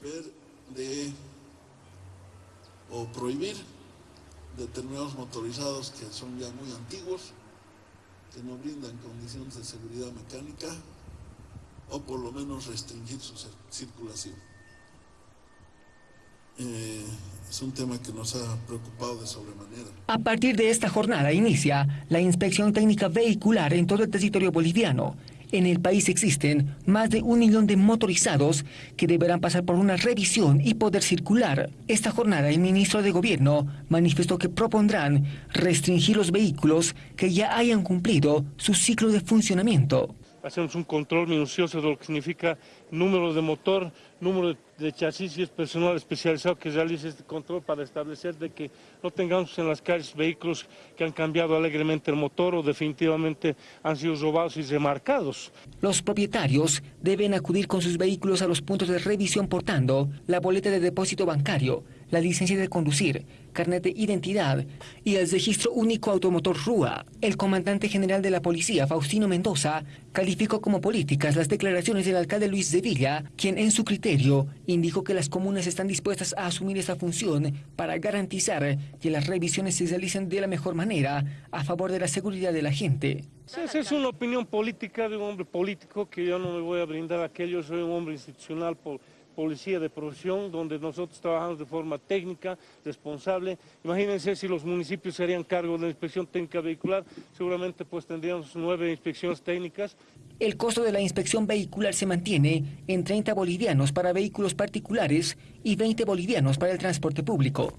ver de o prohibir determinados motorizados que son ya muy antiguos, que no brindan condiciones de seguridad mecánica o por lo menos restringir su circulación. Eh, es un tema que nos ha preocupado de sobremanera. A partir de esta jornada inicia la inspección técnica vehicular en todo el territorio boliviano. En el país existen más de un millón de motorizados que deberán pasar por una revisión y poder circular. Esta jornada el ministro de Gobierno manifestó que propondrán restringir los vehículos que ya hayan cumplido su ciclo de funcionamiento hacemos un control minucioso de lo que significa número de motor, número de chasis y es personal especializado que realice este control para establecer de que no tengamos en las calles vehículos que han cambiado alegremente el motor o definitivamente han sido robados y remarcados. Los propietarios deben acudir con sus vehículos a los puntos de revisión portando la boleta de depósito bancario, la licencia de conducir, carnet de identidad y el registro único automotor RUA. El comandante general de la policía, Faustino Mendoza, calificó como políticas las declaraciones del alcalde Luis de Villa, quien en su criterio indicó que las comunas están dispuestas a asumir esta función para garantizar que las revisiones se realicen de la mejor manera a favor de la seguridad de la gente. Esa es una opinión política de un hombre político que yo no me voy a brindar aquello, soy un hombre institucional policía de profesión, donde nosotros trabajamos de forma técnica, responsable. Imagínense si los municipios se harían cargo de la inspección técnica vehicular, seguramente pues tendríamos nueve inspecciones técnicas. El costo de la inspección vehicular se mantiene en 30 bolivianos para vehículos particulares y 20 bolivianos para el transporte público.